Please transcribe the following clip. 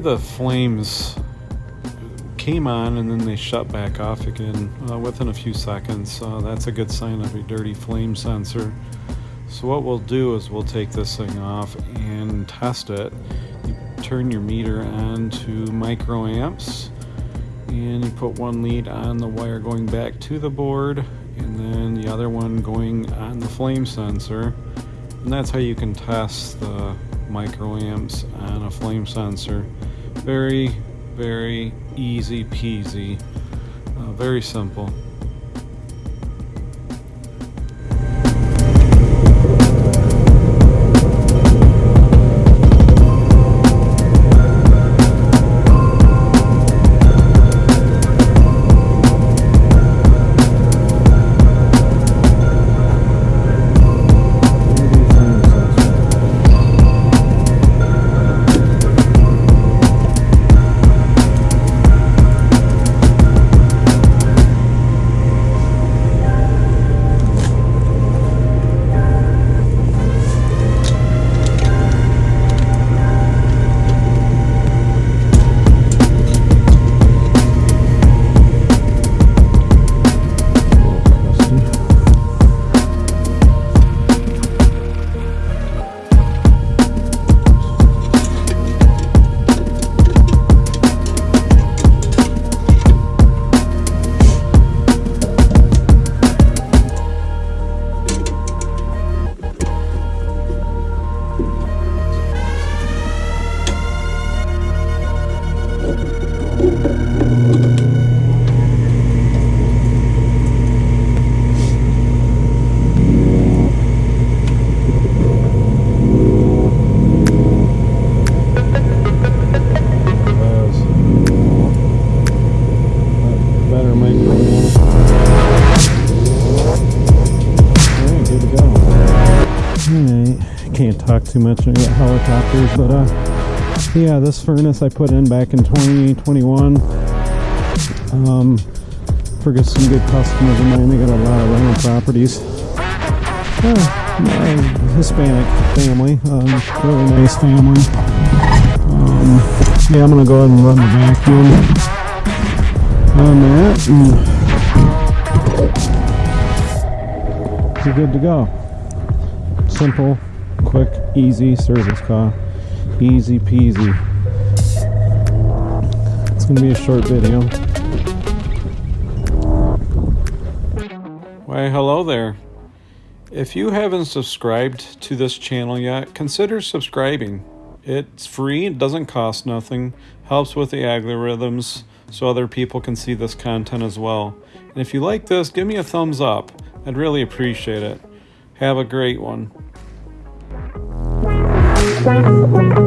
the flames came on and then they shut back off again uh, within a few seconds. Uh, that's a good sign of a dirty flame sensor. So what we'll do is we'll take this thing off and test it. You turn your meter on to microamps and you put one lead on the wire going back to the board and then the other one going on the flame sensor. And that's how you can test the microamps on a flame sensor. Very very easy peasy, uh, very simple. Can't talk too much about helicopters, but uh, yeah, this furnace I put in back in 2021 um, for some good customers of mine. They got a lot of rental properties. Uh, Hispanic family, um, really nice family. Um, yeah, I'm gonna go ahead and run the vacuum on that, and you're good to go. Simple quick, easy service car. Easy peasy. It's to be a short video. Why, hello there. If you haven't subscribed to this channel yet, consider subscribing. It's free, it doesn't cost nothing, helps with the algorithms so other people can see this content as well. And if you like this, give me a thumbs up. I'd really appreciate it. Have a great one. Thank you.